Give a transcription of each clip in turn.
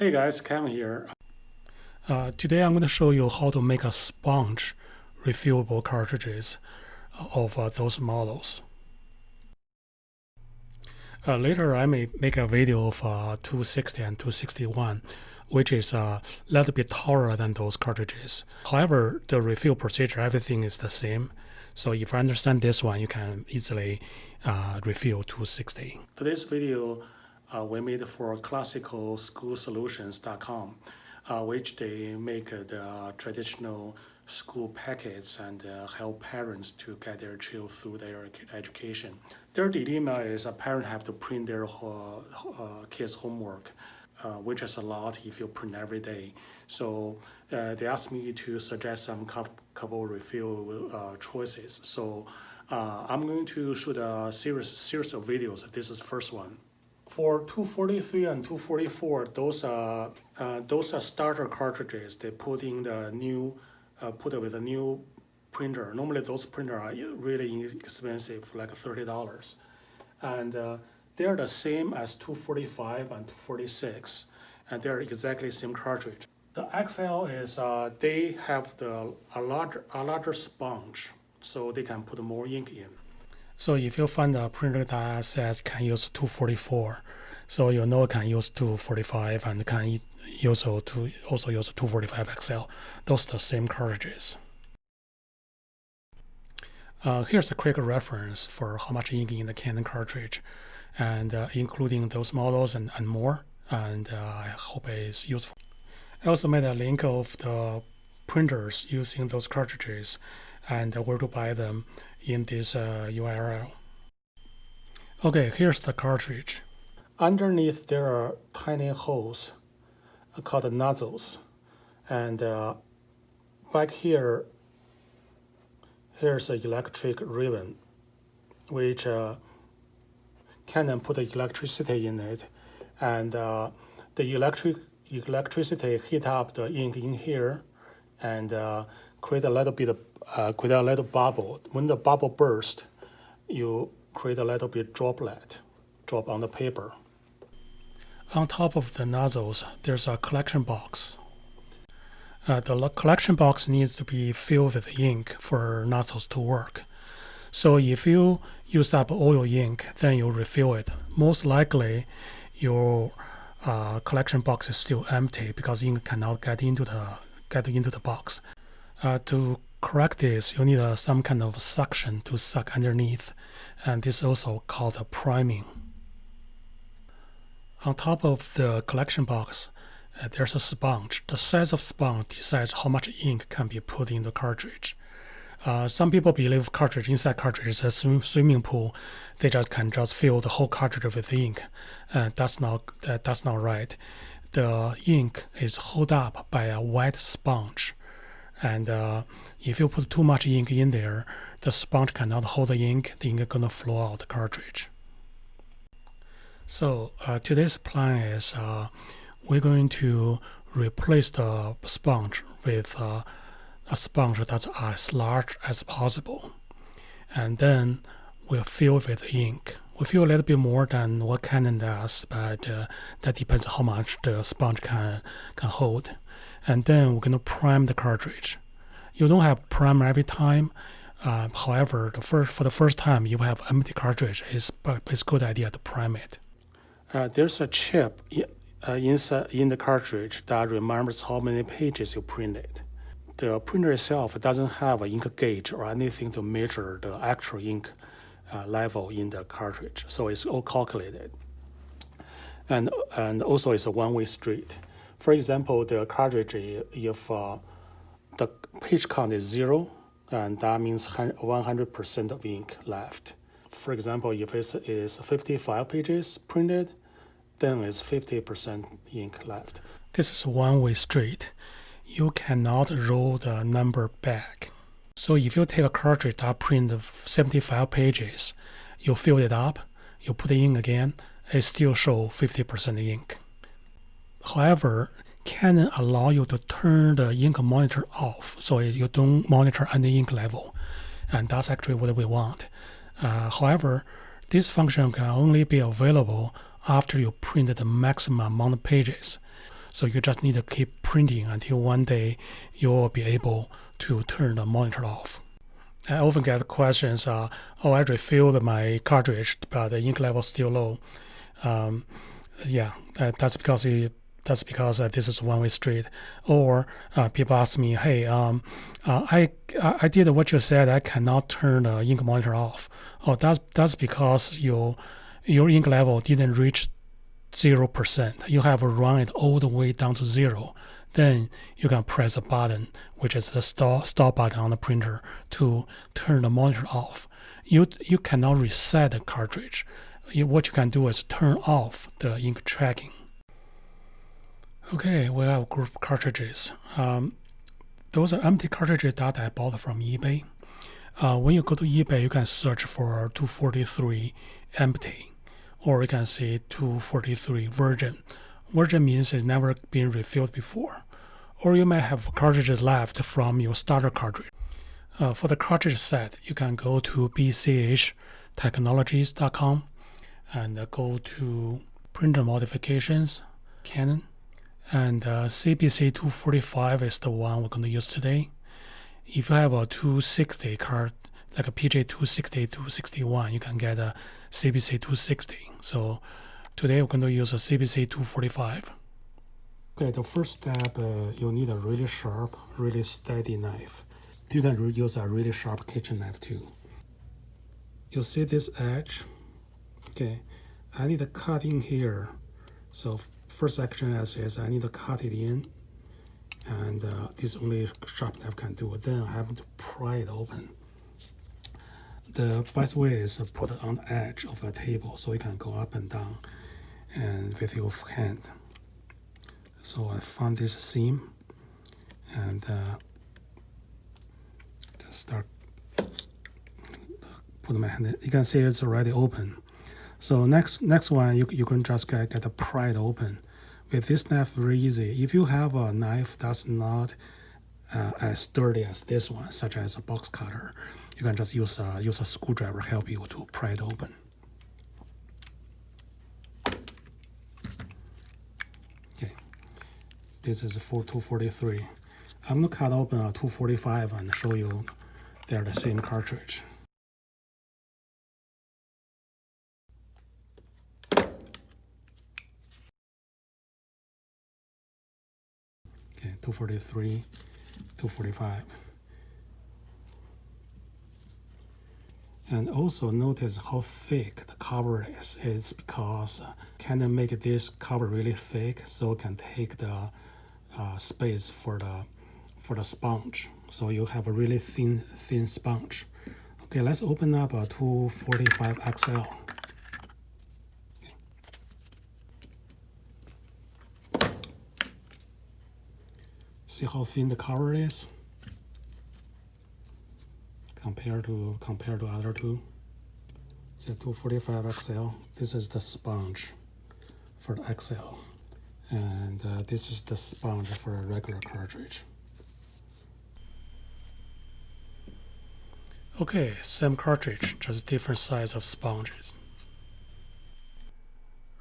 Hey guys, Kevin here. Uh, today I'm going to show you how to make a sponge refillable cartridges of uh, those models. Uh, later I may make a video of uh, 260 and 261 which is a little bit taller than those cartridges. However, the refill procedure, everything is the same. So if you understand this one, you can easily uh, refill 260. Today's video uh, we made for classicalschoolsolutions.com, uh, which they make the traditional school packets and uh, help parents to get their children through their education. Their dilemma is a parent have to print their uh, kids' homework uh, which is a lot if you print every day. So uh, they asked me to suggest some couple refill uh, choices. So uh, I'm going to shoot a series, series of videos. This is the first one. For 243 and 244, those are, uh, those are starter cartridges. They put in the new, uh, put it with a new printer. Normally those printers are really expensive, like $30. And they're the same as 245 and 246, and they're exactly same cartridge. The XL is uh, they have the a larger a larger sponge, so they can put more ink in. So if you find a printer that says can use 244, so you know can use 245 and can also to also use 245 XL. Those are the same cartridges. Uh, here's a quick reference for how much ink in the Canon cartridge and uh, including those models and, and more. And uh, I hope it's useful. I also made a link of the printers using those cartridges and where to buy them in this URL. Uh, okay, here's the cartridge. Underneath there are tiny holes called nozzles. And uh, back here, here's an electric ribbon, which uh, Canon put electricity in it, and uh, the electric electricity heat up the ink in here, and uh, create a little bit of, uh, create a little bubble. When the bubble bursts, you create a little bit droplet, drop on the paper. On top of the nozzles, there's a collection box. Uh, the collection box needs to be filled with ink for nozzles to work. So if you use up all your ink, then you refill it. Most likely, your uh, collection box is still empty because ink cannot get into the get into the box. Uh, to correct this, you need uh, some kind of suction to suck underneath, and this is also called a priming. On top of the collection box, uh, there's a sponge. The size of sponge decides how much ink can be put in the cartridge. Uh, some people believe cartridge inside cartridge is a swim, swimming pool. They just can just fill the whole cartridge with ink. Uh, that's not uh, that's not right. The ink is held up by a wet sponge, and uh, if you put too much ink in there, the sponge cannot hold the ink. The ink is gonna flow out the cartridge. So uh, today's plan is uh, we're going to replace the sponge with a sponge that's as large as possible. And then we'll fill with ink. We fill a little bit more than what Canon does, but uh, that depends how much the sponge can, can hold. And then we're going to prime the cartridge. You don't have primer every time. Uh, however, the first, for the first time you have empty cartridge, it's, it's a good idea to prime it. Uh, there's a chip uh, in the cartridge that remembers how many pages you printed the printer itself doesn't have an ink gauge or anything to measure the actual ink uh, level in the cartridge. So it's all calculated. And, and also it's a one-way street. For example, the cartridge, if uh, the page count is zero, and that means 100% of ink left. For example, if it is 55 pages printed, then it's 50% ink left. This is one-way street you cannot roll the number back. So if you take a cartridge that print 75 pages, you fill it up, you put it in again, it still show 50% ink. However, Canon allow you to turn the ink monitor off so you don't monitor any ink level. And that's actually what we want. Uh, however, this function can only be available after you print the maximum amount of pages. So you just need to keep printing until one day you will be able to turn the monitor off. I often get questions, uh, oh, I refilled my cartridge, but the ink level is still low. Um, yeah, that, that's because it, that's because uh, this is one way street. Or uh, people ask me, hey, um, uh, I I did what you said. I cannot turn the ink monitor off. Oh, that's that's because your your ink level didn't reach zero percent. You have run it all the way down to zero. Then you can press a button, which is the stop stop button on the printer, to turn the monitor off. You you cannot reset the cartridge. You, what you can do is turn off the ink tracking. Okay, we have group cartridges. Um, those are empty cartridges that I bought from eBay. Uh, when you go to eBay, you can search for 243 empty, or you can see 243 virgin. Virgin means it's never been refilled before. Or you may have cartridges left from your starter cartridge. Uh, for the cartridge set, you can go to bchtechnologies.com and go to printer modifications, Canon, and uh, CPC 245 is the one we're going to use today. If you have a 260 card, like a PG 260, 261, you can get a CPC 260. So today we're going to use a CPC 245. Okay, the first step, uh, you need a really sharp, really steady knife. You can use a really sharp kitchen knife too. You see this edge? Okay, I need to cut in here. So first action as is I need to cut it in and uh, this only sharp knife can do it. Then I have to pry it open. The best way is to put it on the edge of a table so you can go up and down and with your hand. So I found this seam and uh, just start put my hand in. You can see it's already open. So next next one you, you can just get, get a pry it open with this knife very easy. If you have a knife that's not uh, as sturdy as this one, such as a box cutter, you can just use a, use a screwdriver help you to pry it open. Okay, this is for 243. I'm gonna cut open a 245 and show you they're the same cartridge. Okay, 243, 245. And also notice how thick the cover is. It's because uh, Canon make this cover really thick so it can take the uh, space for the for the sponge. So you have a really thin thin sponge. Okay, let's open up a 245 XL. See how thin the cover is compared to compared to other two. So 245 XL. This is the sponge for the XL, and uh, this is the sponge for a regular cartridge. Okay, same cartridge, just different size of sponges.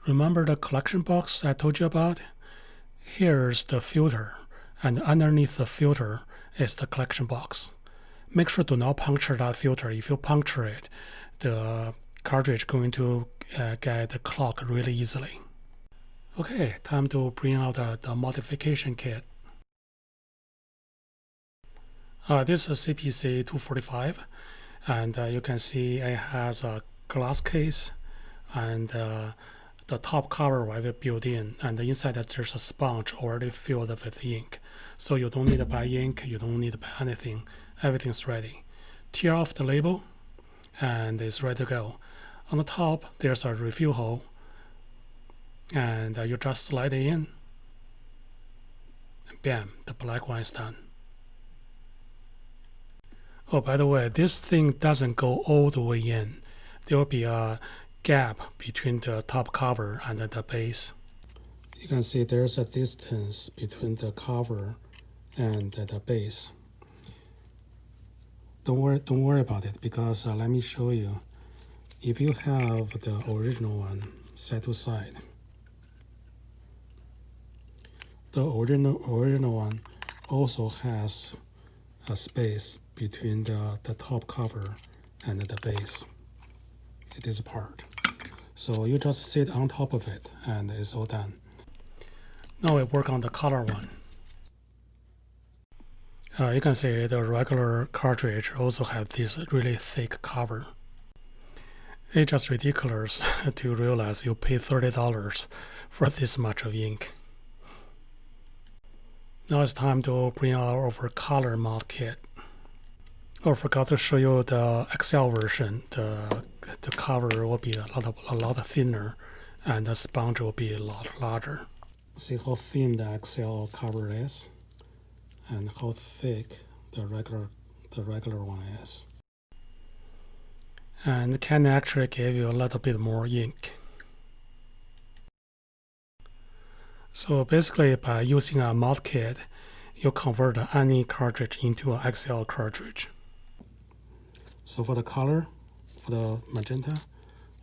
Remember the collection box I told you about? Here's the filter and underneath the filter is the collection box. Make sure to not puncture that filter. If you puncture it, the cartridge going to uh, get clogged really easily. Okay, time to bring out the, the modification kit. Uh, this is CPC 245 and uh, you can see it has a glass case and uh, the top cover will be built in and inside there's a sponge already filled with ink so you don't need to buy ink you don't need to buy anything. Everything's ready. Tear off the label and it's ready to go. On the top there's a refill hole and uh, you just slide it in. And bam the black one is done. Oh by the way this thing doesn't go all the way in. There will be a gap between the top cover and the base. You can see there's a distance between the cover and the base. Don't worry, don't worry about it because uh, let me show you. If you have the original one side to side, the original original one also has a space between the, the top cover and the base. It is part. So you just sit on top of it and it's all done. Now we work on the color one. Uh, you can see the regular cartridge also have this really thick cover. It's just ridiculous to realize you pay $30 for this much of ink. Now it's time to bring out our color mod kit. Oh, forgot to show you the XL version. The, the cover will be a lot, of, a lot thinner and the sponge will be a lot larger. See how thin the XL cover is and how thick the regular, the regular one is and can actually give you a little bit more ink. So basically by using a mod kit, you convert any cartridge into an XL cartridge. So for the color, for the magenta,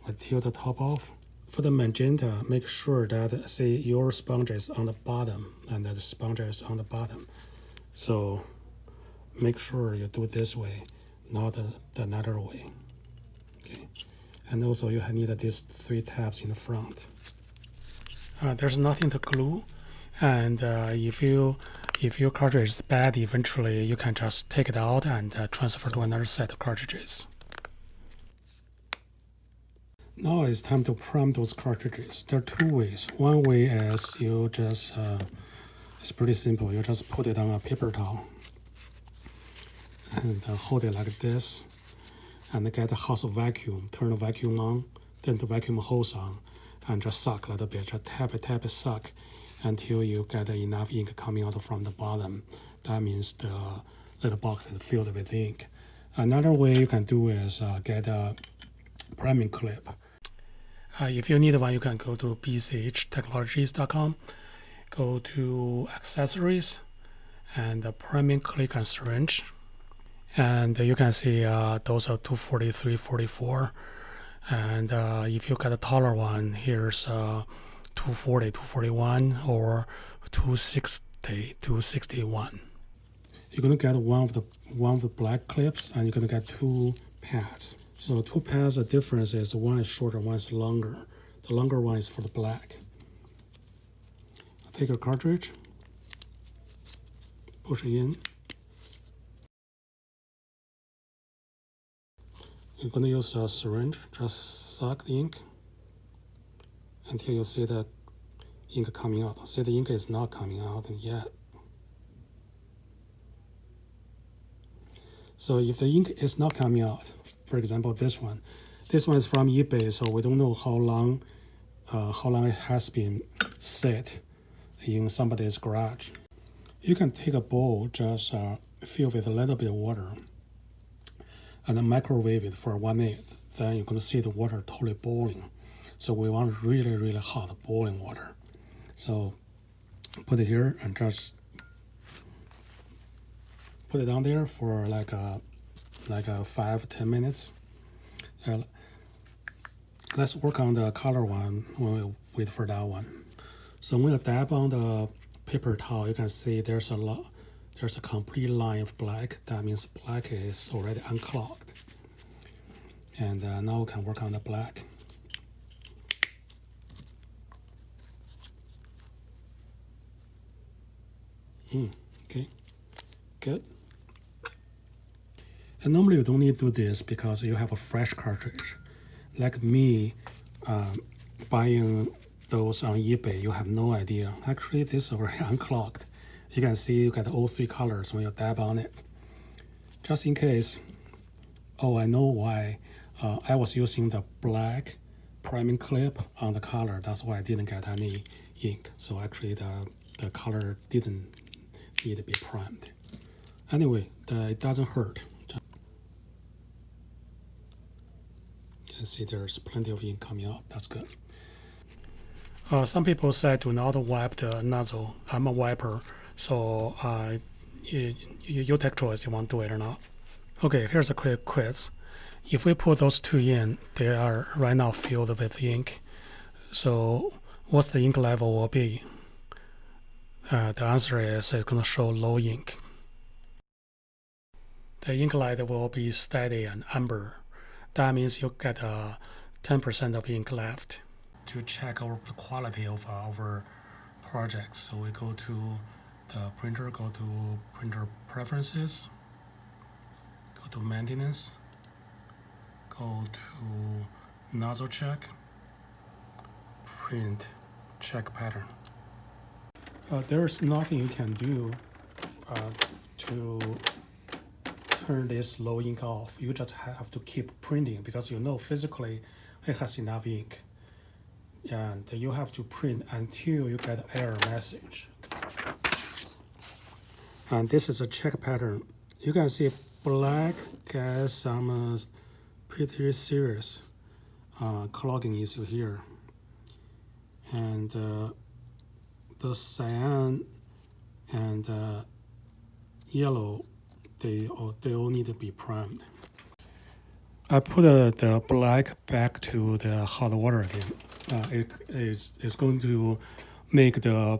we tilt the top off. For the magenta, make sure that say your sponge is on the bottom and that the sponge is on the bottom. So make sure you do it this way, not the, the another way. Okay? And also you need these three tabs in the front. Uh, there's nothing to glue. And uh, if you if your cartridge is bad eventually you can just take it out and uh, transfer to another set of cartridges now it's time to prime those cartridges there are two ways one way is you just uh, it's pretty simple you just put it on a paper towel and uh, hold it like this and get a house vacuum, turn the vacuum on, then the vacuum hose on, and just suck a little bit, just tap it, tap it, suck until you get enough ink coming out from the bottom. That means the little box is filled with ink. Another way you can do is uh, get a priming clip. Uh, if you need one, you can go to bchtechnologies.com, go to accessories, and the priming clip and syringe and you can see uh, those are 243 44 and uh, if you get a taller one here's uh, 240 241 or 260 261 you're to get one of the one of the black clips and you're to get two pads so two pads the difference is one is shorter one is longer the longer one is for the black take a cartridge push it in You're going to use a syringe, just suck the ink until you see the ink coming out. See the ink is not coming out yet. So if the ink is not coming out, for example, this one, this one is from eBay, so we don't know how long, uh, how long it has been set in somebody's garage. You can take a bowl, just uh, fill with a little bit of water, and microwave it for one minute. Then you're to see the water totally boiling. So we want really, really hot boiling water. So put it here and just put it down there for like a like a five ten minutes. Uh, let's work on the color one when we wait for that one. So when you dab on the paper towel, you can see there's a lot there's a complete line of black. That means black is already unclogged. And uh, now we can work on the black. Mm, okay, good. And normally you don't need to do this because you have a fresh cartridge. Like me, um, buying those on eBay, you have no idea. Actually, this is already unclogged you can see you get all three colors when you dab on it. Just in case, oh, I know why. Uh, I was using the black priming clip on the color. That's why I didn't get any ink. So actually the, the color didn't need to be primed. Anyway, the, it doesn't hurt. You can see there's plenty of ink coming out. That's good. Uh, some people say do not wipe the nozzle. I'm a wiper. So uh, you, you take choice you want to do it or not. Okay, here's a quick quiz. If we put those two in, they are right now filled with ink. So what's the ink level will be? Uh, the answer is it's going to show low ink. The ink light will be steady and amber. That means you get uh, 10% of ink left. To check our, the quality of our project, so we go to the printer, go to printer preferences, go to maintenance, go to nozzle check, print, check pattern. Uh, there's nothing you can do uh, to turn this low ink off. You just have to keep printing because you know physically it has enough ink. And you have to print until you get error message. And this is a check pattern. You can see black gets some uh, pretty serious uh, clogging issue here. And uh, the cyan and uh, yellow, they all, they all need to be primed. I put uh, the black back to the hot water again. Uh, it is it's going to make the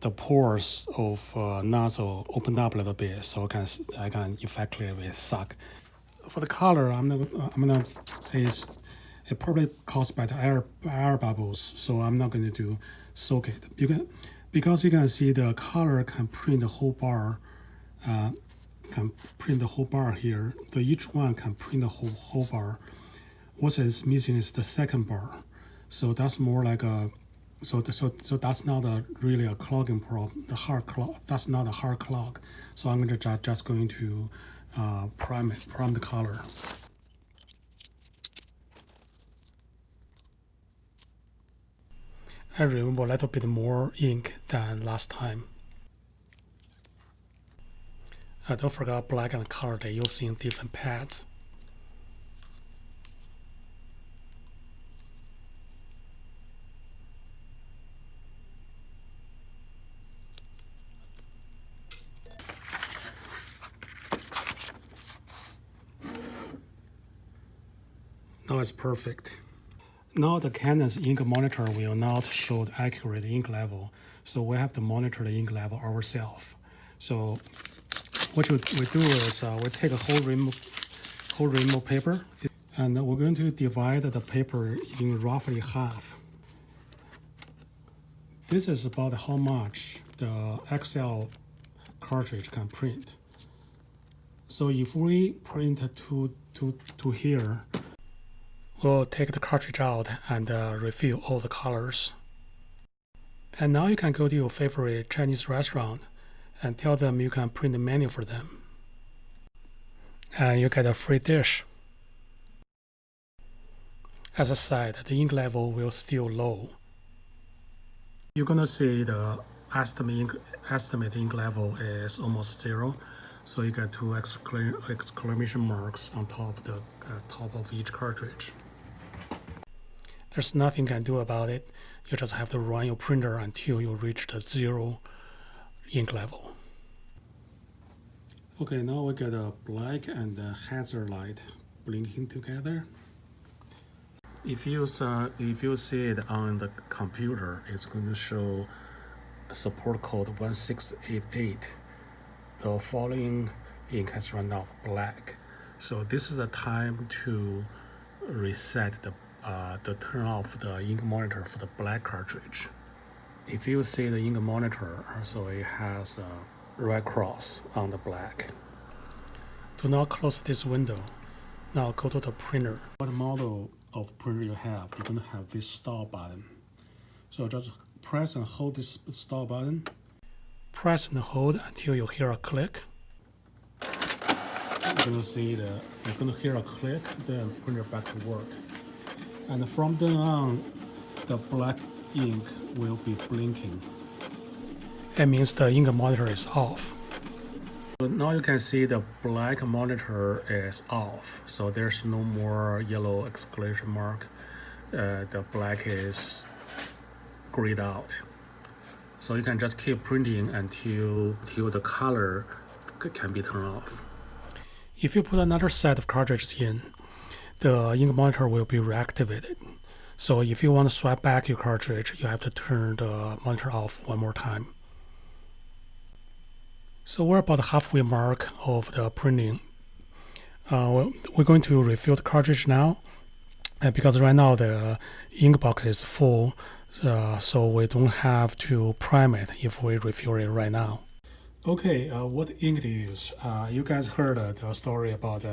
the pores of uh, nozzle open up a little bit, so I can I can effectively suck. For the color, I'm gonna I'm gonna it's it probably caused by the air air bubbles, so I'm not going to do soak it. You can because you can see the color can print the whole bar, uh, can print the whole bar here. So each one can print the whole whole bar. What is missing is the second bar. So that's more like a so the, so so that's not a really a clogging problem. The hard clog that's not a hard clog. So I'm gonna just just going to uh, prime it, prime the color. I remove a little bit more ink than last time. I don't forget black and color they use in different pads. Now it's perfect. Now the Canon's ink monitor will not show the accurate ink level, so we have to monitor the ink level ourselves. So what we do is uh, we take a whole ream, whole of paper, and we're going to divide the paper in roughly half. This is about how much the XL cartridge can print. So if we print to, to, to here, we'll take the cartridge out and uh, refill all the colors. And now you can go to your favorite Chinese restaurant and tell them you can print the menu for them. And you get a free dish. As I said, the ink level will still low. You're gonna see the estimate ink, estimate ink level is almost zero. So you get two exclamation marks on top of the uh, top of each cartridge. There's nothing you can do about it. You just have to run your printer until you reach the zero ink level. Okay, now we get a black and a hazard light blinking together. If you, uh, if you see it on the computer, it's going to show support code 1688. The following ink has run out black. So this is the time to reset the uh, the turn off the ink monitor for the black cartridge. If you see the ink monitor, so it has a red cross on the black. Do not close this window. Now go to the printer. What model of printer you have, you're gonna have this stop button. So just press and hold this stop button. Press and hold until you hear a click. You're gonna see the, you're gonna hear a click, then printer back to work. And from then on, the black ink will be blinking. That means the ink monitor is off. So now you can see the black monitor is off. So there's no more yellow exclamation mark. Uh, the black is grayed out. So you can just keep printing until, until the color can be turned off. If you put another set of cartridges in, the ink monitor will be reactivated. So if you want to swap back your cartridge, you have to turn the monitor off one more time. So we're about halfway mark of the printing. Uh, we're going to refill the cartridge now, uh, because right now the ink box is full, uh, so we don't have to prime it if we refill it right now. Okay, uh, what ink to use? Uh, you guys heard uh, the story about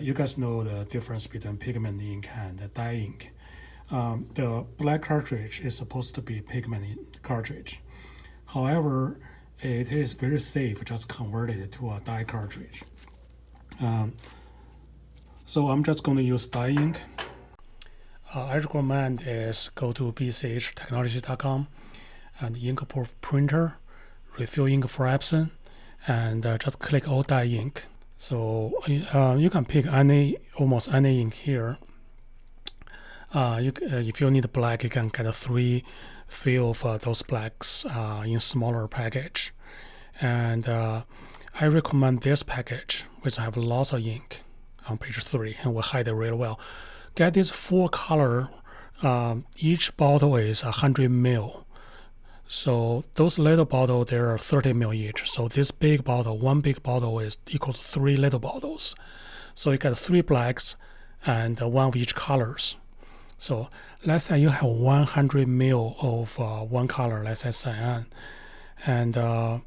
you guys know the difference between pigment ink and dye ink. Um, the black cartridge is supposed to be pigment cartridge. However, it is very safe just convert it to a dye cartridge. Um, so I'm just going to use dye ink. Uh, I recommend is go to bchtechnologies.com and inkproof printer refill ink for Epson and uh, just click all dye ink. So uh, you can pick any almost any ink here. Uh, you, uh, if you need a black, you can get three, three of uh, those blacks uh, in smaller package, and I recommend this package, which I have lots of ink on page three, and will hide it really well. Get this four color. Um, each bottle is a hundred mil so those little bottle, there are 30 ml each. So this big bottle, one big bottle is equal to three little bottles. So you get three blacks and one of each colors. So let's say you have 100 ml of uh, one color, let's say cyan. And uh,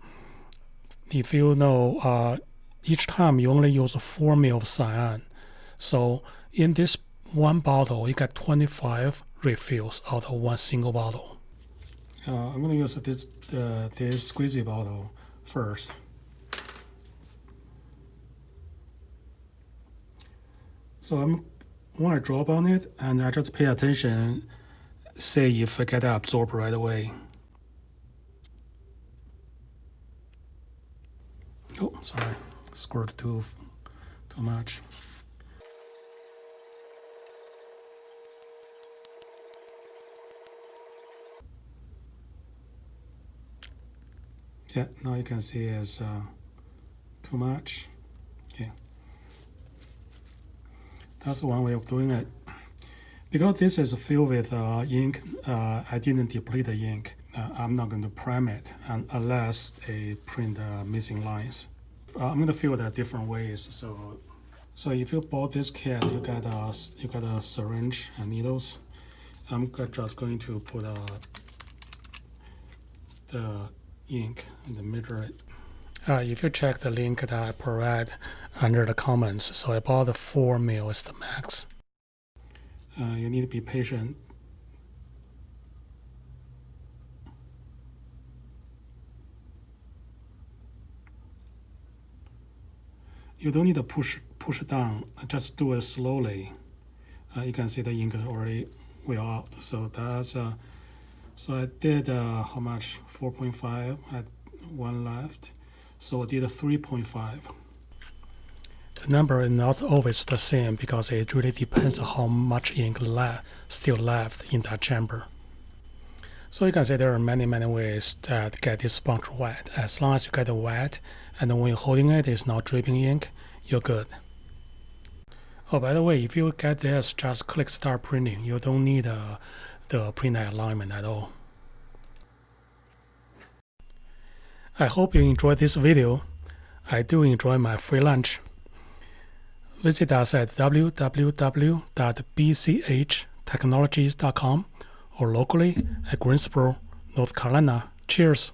if you know, uh, each time you only use 4 ml of cyan. So in this one bottle, you get 25 refills out of one single bottle. Uh, I'm going to use this, uh, this squeezy bottle first. So I'm want to drop on it and I just pay attention, see if I get absorbed right away. Oh, sorry, squirt too, too much. yeah now you can see it's uh, too much okay that's one way of doing it. Because this is filled with uh, ink uh, I didn't deplete the ink. Uh, I'm not going to prime it unless they print missing lines. Uh, I'm going to fill that different ways so so if you bought this kit you get a you got a syringe and needles. I'm just going to put uh, the ink and measure it. Uh, if you check the link that I provide under the comments, so about 4 mil is the max. Uh, you need to be patient. You don't need to push push down, just do it slowly. Uh, you can see the ink is already well out, so that's uh, so I did uh, how much? 4.5, I had one left. So I did a 3.5. The number is not always the same because it really depends on how much ink left, still left in that chamber. So you can see there are many, many ways that get this sponge wet. As long as you get it wet and when holding it, it's not dripping ink, you're good. Oh, by the way, if you get this, just click start printing. You don't need uh, the print alignment at all. I hope you enjoyed this video. I do enjoy my free lunch. Visit us at www.bchtechnologies.com or locally at Greensboro, North Carolina. Cheers!